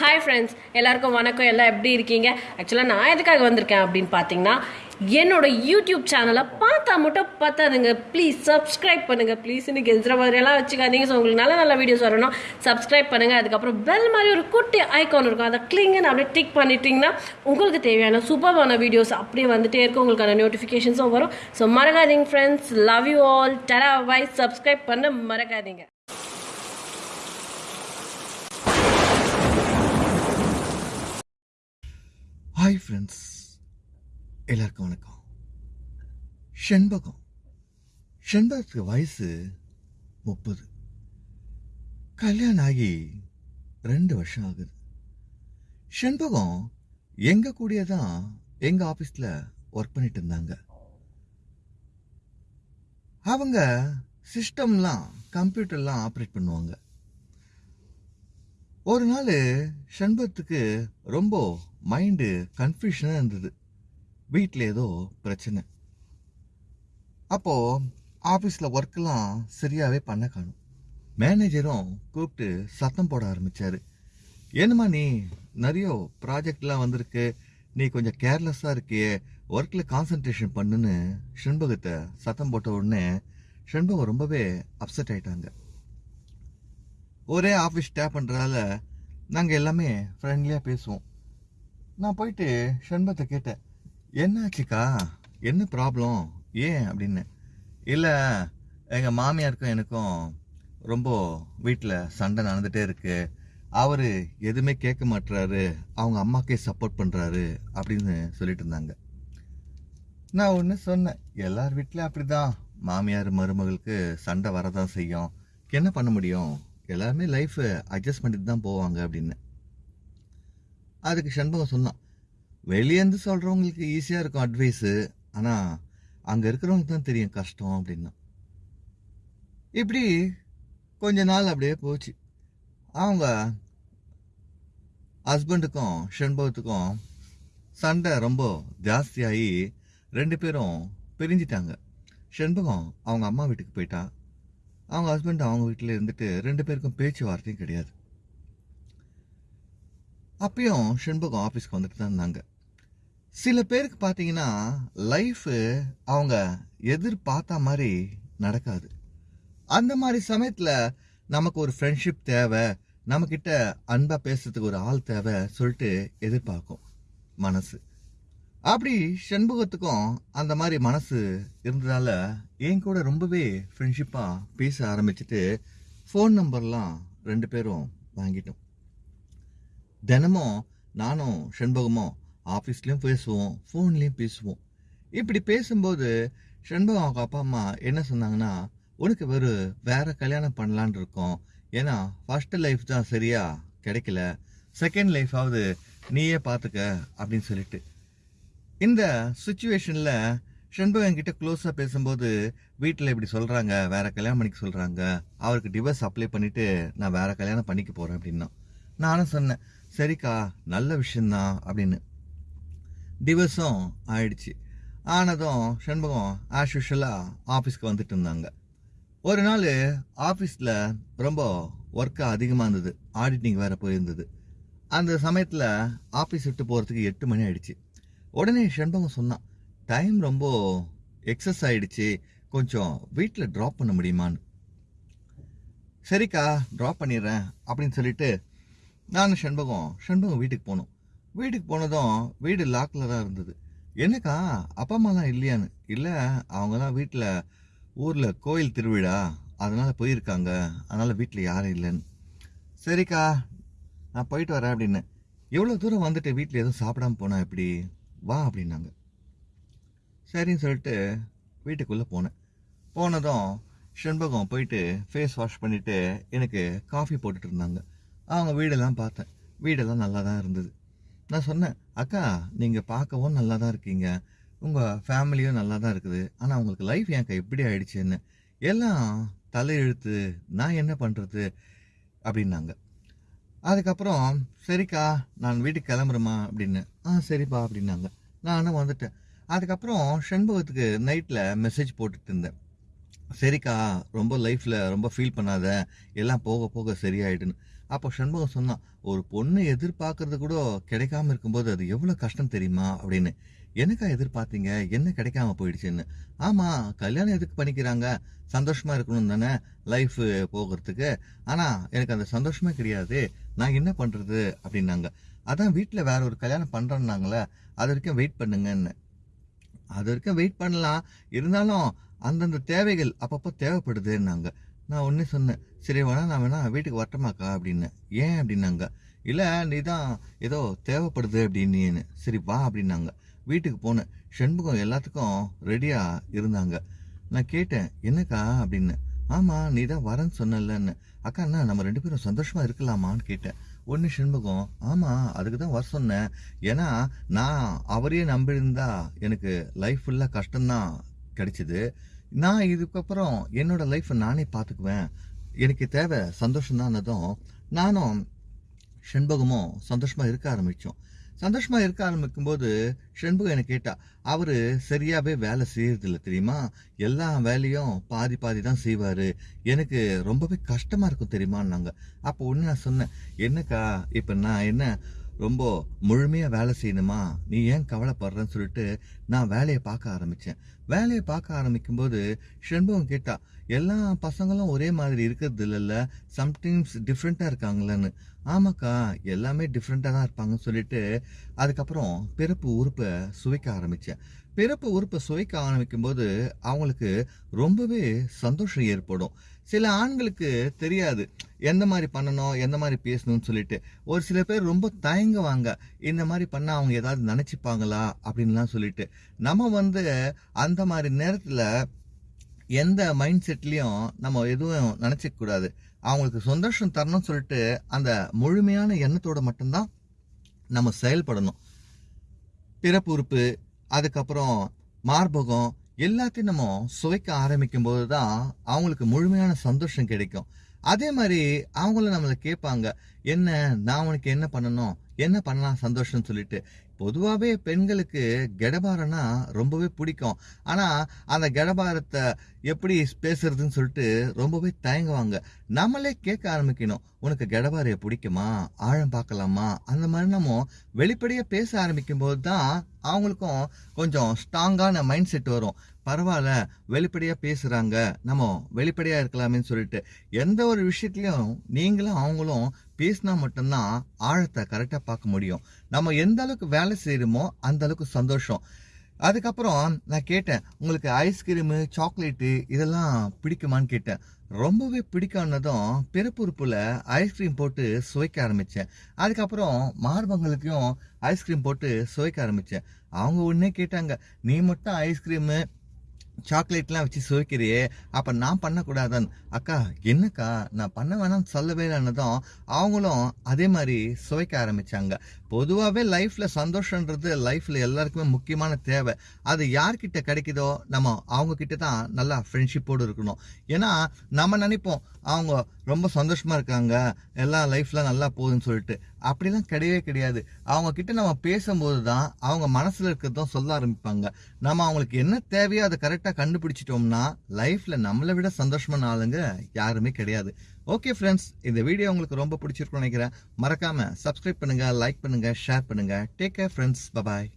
Hi friends எல்லாருக்கும் வணக்கம். எல்லாம் எப்படி இருக்கீங்க? ஆக்சுவலாக நான் எதுக்காக வந்திருக்கேன் அப்படின்னு பார்த்தீங்கன்னா என்னோட யூடியூப் சேனலை பார்த்தா மட்டும் பார்த்தாதுங்க ப்ளீஸ் சப்ஸ்கிரைப் பண்ணுங்க. ப்ளீஸ் இன்னைக்கு எதிர மாதிரியெல்லாம் வச்சுக்காதீங்க. ஸோ உங்களுக்கு நல்ல நல்ல வீடியோஸ் வரணும். சப்ஸ்கிரைப் பண்ணுங்கள் அதுக்கப்புறம் பெல் மாதிரி ஒரு குட்டி ஐக்கான் இருக்கும். அதை கிளிங்கன்னு அப்படியே டிக் பண்ணிட்டீங்கன்னா உங்களுக்கு தேவையான சூப்பரான வீடியோஸ் அப்படியே வந்துட்டே இருக்கும். உங்களுக்கான நோட்டிஃபிகேஷன்ஸும் வரும். ஸோ மறக்காதீங்க ஃப்ரெண்ட்ஸ் லவ் யூ ஆல் டரா வாய்ஸ் சப்ஸ்கிரைப் பண்ண மறக்காதீங்க. ஹாய் ஃப்ரெண்ட்ஸ் எல்லாருக்கும் வணக்கம். செண்பகம். செண்பகத்துக்கு வயசு முப்பது. கல்யாணம் ஆகி ரெண்டு வருஷம் ஆகுது. செண்பகம் எங்க கூடிய தான் எங்க ஆபீஸ்ல ஒர்க் பண்ணிட்டு இருந்தாங்க. அவங்க சிஸ்டம்லாம் கம்ப்யூட்டர்லாம் ஆப்ரேட் பண்ணுவாங்க. ஒரு நாள் ஷண்பத்துக்கு ரொம்ப மைண்டு கன்ஃபியூஷனாக இருந்தது. வீட்டில் ஏதோ பிரச்சனை. அப்போது ஆஃபீஸில் ஒர்க்கெல்லாம் சரியாகவே பண்ண காணும். மேனேஜரும் கூப்பிட்டு சத்தம் போட ஆரம்பித்தார் என்னம்மா நீ நிறைய ப்ராஜெக்ட்லாம் வந்திருக்கு. நீ கொஞ்சம் கேர்லெஸ்ஸாக இருக்கியே. ஒர்க்கில் கான்சன்ட்ரேஷன் பண்ணுன்னு ஷண்பகத்தை சத்தம் போட்ட உடனே செண்பகம் ரொம்பவே அப்செட் ஆயிட்டாங்க. ஒரே ஆஃபீஸ் ஸ்டாப் பண்ணுறதால நாங்கள் எல்லாமே ஃப்ரெண்ட்லியாக பேசுவோம். நான் போயிட்டு ஷண்பத்தை கேட்டேன். என்னாச்சுக்கா? என்ன ப்ராப்ளம் ஏன்? அப்படின்னு. இல்லை எங்கள் மாமியாருக்கும் எனக்கும் ரொம்ப வீட்டில் சண்டை நடந்துகிட்டே இருக்கு. அவர் எதுவுமே கேட்க மாட்டுறாரு அவங்க அம்மாக்கே சப்போர்ட் பண்ணுறாரு அப்படின்னு சொல்லிட்டு இருந்தாங்க. நான் ஒன்று சொன்னேன். எல்லார் வீட்லேயும் அப்படிதான். மாமியார் மருமகளுக்கு சண்டை வரதான் செய்யும். என்ன பண்ண முடியும்? எல்லாருமே லைஃப் அட்ஜஸ்ட் பண்ணிட்டு தான் போவாங்க அப்படின்னு. அதுக்கு சண்பகம் சொன்னான் வெளியேந்து சொல்கிறவங்களுக்கு ஈஸியாக இருக்கும் அட்வைஸு ஆனால் அங்கே இருக்கிறவங்களுக்கு தான் தெரியும் கஷ்டம் அப்படின்னா. இப்படி கொஞ்ச நாள் அப்படியே போச்சு. அவங்க ஹஸ்பண்டுக்கும் ஷண்பகத்துக்கும் சண்டை ரொம்ப ஜாஸ்தியாகி ரெண்டு பேரும் பிரிஞ்சிட்டாங்க. ஷண்பகம் அவங்க அம்மா வீட்டுக்கு போயிட்டா. அவங்க ஹஸ்பண்ட் அவங்க வீட்டில் இருந்துட்டு ரெண்டு பேருக்கும் பேச்சுவார்த்தையும் கிடையாது. அப்பயும் ஷண்பகம் ஆஃபீஸ்க்கு வந்துட்டு தான் இருந்தாங்க. சில பேருக்கு பார்த்தீங்கன்னா லைஃபு அவங்க எதிர்பார்த்த மாதிரி நடக்காது. அந்த மாதிரி சமயத்தில் நமக்கு ஒரு ஃப்ரெண்ட்ஷிப் தேவை நம்மக்கிட்ட அன்பாக பேசுறதுக்கு ஒரு ஆள் தேவை சொல்லிட்டு எதிர்பார்க்கும் மனசு. அப்படி செண்பகத்துக்கும் அந்த மாதிரி மனசு இருந்ததால என் கூட ரொம்பவே ஃப்ரெண்ட்ஷிப்பாக பேச ஆரம்பிச்சுட்டு ஃபோன் நம்பர்லாம் ரெண்டு பேரும் வாங்கிட்டோம். தினமும் நானும் செண்பகமும் ஆஃபீஸ்லேயும் பேசுவோம் ஃபோன்லேயும் பேசுவோம். இப்படி பேசும்போது செண்பகம் அவங்க அப்பா அம்மா என்ன சொன்னாங்கன்னா உனக்கு ஒரு வேறு கல்யாணம் பண்ணலான் இருக்கோம். ஏன்னா ஃபஸ்ட்டு லைஃப் தான் சரியாக கிடைக்கல. செகண்ட் லைஃபாவது நீயே பார்த்துக்க அப்படின்னு சொல்லிட்டு. இந்த சுச்சுவேஷனில் செண்பகம் கிட்ட க்ளோஸாக பேசும்போது வீட்டில் இப்படி சொல்கிறாங்க வேற கல்யாணம் பண்ணிக்க சொல்கிறாங்க அவருக்கு டிவர்ஸ் அப்ளை பண்ணிவிட்டு நான் வேற கல்யாணம் பண்ணிக்க போகிறேன் அப்படின்னா நானும் சொன்னேன் சரிக்கா நல்ல விஷயந்தான் அப்படின்னு. டிவர்ஸும் ஆயிடுச்சு. ஆனதும் செண்பகம் ஆஸ் யூஷுவலாக ஆஃபீஸ்க்கு வந்துட்டு இருந்தாங்க. ஒரு நாள் ஆஃபீஸில் ரொம்ப ஒர்க்காக அதிகமாக இருந்தது ஆடிட்டிங் வேறு போயிருந்தது. அந்த சமயத்தில் ஆஃபீஸ் விட்டு போகிறதுக்கு எட்டு மணி ஆயிடுச்சு. உடனே செண்பகம் சொன்னான் டைம் ரொம்ப எக்ஸஸ் ஆயிடுச்சு. கொஞ்சம் வீட்டில் ட்ராப் பண்ண முடியுமான்னு. சரிக்கா ட்ராப் பண்ணிடுறேன் அப்படின்னு சொல்லிட்டு நான் செண்பகம் செண்பகம் வீட்டுக்கு போனோம். வீட்டுக்கு போனதும் வீடு லாக்கில் தான் இருந்தது. என்னக்கா அப்பா அம்மாலாம் இல்லையான்னு? இல்லை அவங்கலாம் வீட்டில் ஊரில் கோயில் திருவிழா அதனால் போயிருக்காங்க. அதனால் வீட்டில் யாரும் இல்லைன்னு. சரிக்கா நான் போயிட்டு வரேன் அப்படின்னு. எவ்வளோ தூரம் வந்துட்டு வீட்டில் எதுவும் சாப்பிடாம போனால் எப்படி? வா அப்படின்னாங்க. சரின்னு சொல்லிட்டு வீட்டுக்குள்ளே போனேன். போனதும் செண்பகம் போயிட்டு ஃபேஸ் வாஷ் பண்ணிவிட்டு எனக்கு காஃபி போட்டுட்டு இருந்தாங்க. அவங்க வீடெல்லாம் பார்த்தேன். வீடெல்லாம் நல்லா தான் இருந்தது. நான் சொன்னேன் அக்கா நீங்கள் பார்க்கவும் நல்லா தான் இருக்கீங்க. உங்கள் ஃபேமிலியும் நல்லா தான் இருக்குது. ஆனால் உங்களுக்கு லைஃப் ஏன் எப்படி ஆயிடுச்சுன்னு? எல்லாம் தலையெழுத்து. நான் என்ன பண்ணுறது அப்படின்னாங்க. அதுக்கப்புறம் சரிக்கா நான் வீட்டுக்கு கிளம்புறேம்மா அப்படின்னு. ஆ சரிப்பா அப்படின்னாங்க. நானும் வந்துட்டேன். அதுக்கப்புறம் செண்பகத்துக்கு நைட்டில் மெசேஜ் போட்டுட்டு இருந்தேன். சரிக்கா ரொம்ப லைஃப்பில் ரொம்ப ஃபீல் பண்ணாத எல்லாம் போக போக சரியாயிடுன்னு அப்போ சண்முகம் சொன்னான் ஒரு பொண்ணு எதிர்பார்க்கறது கூட கிடைக்காம இருக்கும்போது அது எவ்வளோ கஷ்டம் தெரியுமா? அப்படின்னு. எனக்கா எதிர்பார்த்தீங்க? என்ன கிடைக்காம போயிடுச்சுன்னு. ஆமாம் கல்யாணம் எதுக்கு பண்ணிக்கிறாங்க? சந்தோஷமாக இருக்கணும் தானே லைஃப் போகிறதுக்கு. ஆனால் எனக்கு அந்த சந்தோஷமே கிடையாது. நான் என்ன பண்ணுறது அப்படின்னாங்க. அதான் வீட்டில் வேற ஒரு கல்யாணம் பண்ணுறேன்னாங்களே அது வரைக்கும் வெயிட் பண்ணுங்கன்னு. அது வரைக்கும் வெயிட் பண்ணலாம். இருந்தாலும் அந்தந்த தேவைகள் அப்பப்போ தேவைப்படுதுன்னாங்க. நான் ஒன்றே சொன்னேன் சரி வேணா நான் வேணா வீட்டுக்கு வரட்டமாக்கா? அப்படின்னு. ஏன்? அப்படின்னாங்க. இல்லை நீ தான் ஏதோ தேவைப்படுது அப்படின்னு. சரி வா அப்படின்னாங்க. வீட்டுக்கு போனேன். ஷண்முகம் எல்லாத்துக்கும் ரெடியாக இருந்தாங்க. நான் கேட்டேன் என்னக்கா? அப்படின்னு. ஆமாம் நீ தான் வரேன்னு சொன்னலன்னு அக்கா அண்ணா நம்ம ரெண்டு பேரும் சந்தோஷமாக இருக்கலாமான்னு கேட்டேன். ஒன்று ஷண்முகம் ஆமாம் அதுக்கு தான் வர சொன்னேன். ஏன்னா நான் அவரையே நம்பியிருந்தா எனக்கு லைஃப் ஃபுல்லாக கஷ்டம்தான். கிடைச்சிது. நான் இதுக்கப்புறம் என்னோட லைஃப்பை நானே பார்த்துக்குவேன் எனக்கு தேவை சந்தோஷம்தானதும் நானும் செண்பகமும் சந்தோஷமாக இருக்க ஆரம்பித்தோம் சந்தோஷமாக இருக்க ஆரம்பிக்கும்போது செண்பகம் என்னை கேட்டா அவர் சரியாகவே வேலை செய்யறது தெரியுமா? எல்லா வேலையும் பாதி பாதி தான் செய்வார். எனக்கு ரொம்பவே கஷ்டமாக இருக்கும் தெரியுமான்னாங்க. அப்போ ஒன்று நான் சொன்னேன் என்னக்கா இப்போ நான் என்ன ரொம்ப முழுமையாக வேலை செய்யணுமா? நீ ஏன் கவலைப்படுறன்னு சொல்லிட்டு நான் வேலையை பார்க்க ஆரம்பித்தேன் வேலையை பார்க்க ஆரம்பிக்கும்போது போது கேட்டா எல்லா பசங்களும் ஒரே மாதிரி இருக்கிறது இல்லைல்ல சம்டைம்ஸ் டிஃப்ரெண்ட்டாக இருக்காங்களேன்னு. ஆமாக்கா எல்லாமே டிஃப்ரெண்ட்டாக தான் இருப்பாங்கன்னு சொல்லிட்டு அதுக்கப்புறம் பிறப்பு உறுப்பை சுவைக்க ஆரம்பித்தேன் பிறப்பு உறுப்பை சுவைக்க ஆரம்பிக்கும் போது அவங்களுக்கு ரொம்பவே சந்தோஷம் ஏற்படும். சில ஆண்களுக்கு தெரியாது. எந்த மாதிரி பண்ணணும்? எந்த மாதிரி பேசணும்னு சொல்லிட்டு. ஒரு சில பேர் ரொம்ப தயங்குவாங்க. இந்த மாதிரி பண்ணால் அவங்க ஏதாவது நினச்சிப்பாங்களா? அப்படின்லாம் சொல்லிட்டு. நம்ம வந்து அந்த மாதிரி நேரத்தில் எந்த மைண்ட் செட்லேயும் நம்ம எதுவும் நினச்சிக்கூடாது அவங்களுக்கு சந்தோஷம் தரணும்னு சொல்லிட்டு அந்த முழுமையான எண்ணத்தோட மட்டும்தான் நம்ம செயல்படணும். பிறப்பு உறுப்பு அதுக்கப்புறம் மார்பகம் எல்லாத்தையும் நம்ம சுவைக்க ஆரம்பிக்கும் போது தான் அவங்களுக்கு முழுமையான சந்தோஷம் கிடைக்கும். அதே மாதிரி அவங்கள நம்மளை கேட்பாங்க என்ன நான் உனக்கு என்ன பண்ணணும்? என்ன பண்ணலாம் சந்தோஷம்னு சொல்லிட்டு? பொதுவாகவே பெண்களுக்கு கெடபாரம்னா ரொம்பவே பிடிக்கும். ஆனால் அந்த கெடபாரத்தை எப்படி பேசுறதுன்னு சொல்லிட்டு ரொம்பவே தயங்குவாங்க. நம்மளே கேட்க ஆரம்பிக்கணும் உனக்கு கெடபாரைய பிடிக்குமா? ஆழம் பார்க்கலாமா? அந்த மாதிரி நம்ம வெளிப்படையாக பேச ஆரம்பிக்கும் போது தான் அவங்களுக்கும் கொஞ்சம் ஸ்ட்ராங்கான மைண்ட் செட் வரும். பரவாயில்ல வெளிப்படையாக பேசுகிறாங்க நம்ம வெளிப்படையாக இருக்கலாமேன்னு சொல்லிட்டு எந்த ஒரு விஷயத்துலையும் நீங்களும் அவங்களும் பேசினா மட்டும்தான் ஆழத்தை கரெக்டாக பார்க்க முடியும். நம்ம எந்த அளவுக்கு வேலை செய்கிறோமோ அந்த அளவுக்கு சந்தோஷம். அதுக்கப்புறம் நான் கேட்டேன் உங்களுக்கு ஐஸ்கிரீமு சாக்லேட்டு இதெல்லாம் பிடிக்குமான்னு கேட்டேன். ரொம்பவே பிடிக்கானதும் பிறப்புறுப்பில் ஐஸ்கிரீம் போட்டு சுவைக்க ஆரம்பித்தேன் அதுக்கப்புறம் மார்பங்களுக்கும் ஐஸ்கிரீம் போட்டு சுவைக்க ஆரம்பித்தேன் அவங்க உடனே கேட்டாங்க நீ மட்டும் ஐஸ்கிரீமு சாக்லேட்லாம் வச்சு சுவைக்கிறியே அப்போ நான் பண்ணக்கூடாதான் அக்கா என்னக்கா? நான் பண்ண வேணாம்னு சொல்லவே இல்லைன்னதும் அவங்களும் அதே மாதிரி சுவைக்க ஆரம்பிச்சாங்க. பொதுவாகவே லைஃப்பில் சந்தோஷன்றது லைஃப்பில் எல்லாருக்குமே முக்கியமான தேவை. அது யார்கிட்ட கிடைக்குதோ நம்ம அவங்கக்கிட்ட தான் நல்லா ஃப்ரெண்ட்ஷிப்போடு இருக்கணும். ஏன்னா நம்ம நினைப்போம் அவங்க ரொம்ப சந்தோஷமாக இருக்காங்க. எல்லா லைஃப்லாம் நல்லா போகுதுன்னு சொல்லிட்டு. அப்படிலாம் கிடையவே கிடையாது. அவங்கக்கிட்ட நம்ம பேசும்போது தான் அவங்க மனசில் இருக்கிறதும் சொல்ல ஆரம்பிப்பாங்க. நம்ம அவங்களுக்கு என்ன தேவையோ அதை கரெக்டாக கண்டுபிடிச்சிட்டோம்னா லைஃப்பில் நம்மளை விட சந்தோஷமான ஆளுங்க யாருமே கிடையாது. ஓகே ஃப்ரெண்ட்ஸ் இந்த வீடியோ உங்களுக்கு ரொம்ப பிடிச்சிருக்கும்னு நினைக்கிறேன். மறக்காம சப்ஸ்கிரைப் பண்ணுங்க லைக் பண்ணுங்க ஷேர் பண்ணுங்க. Take care friends bye bye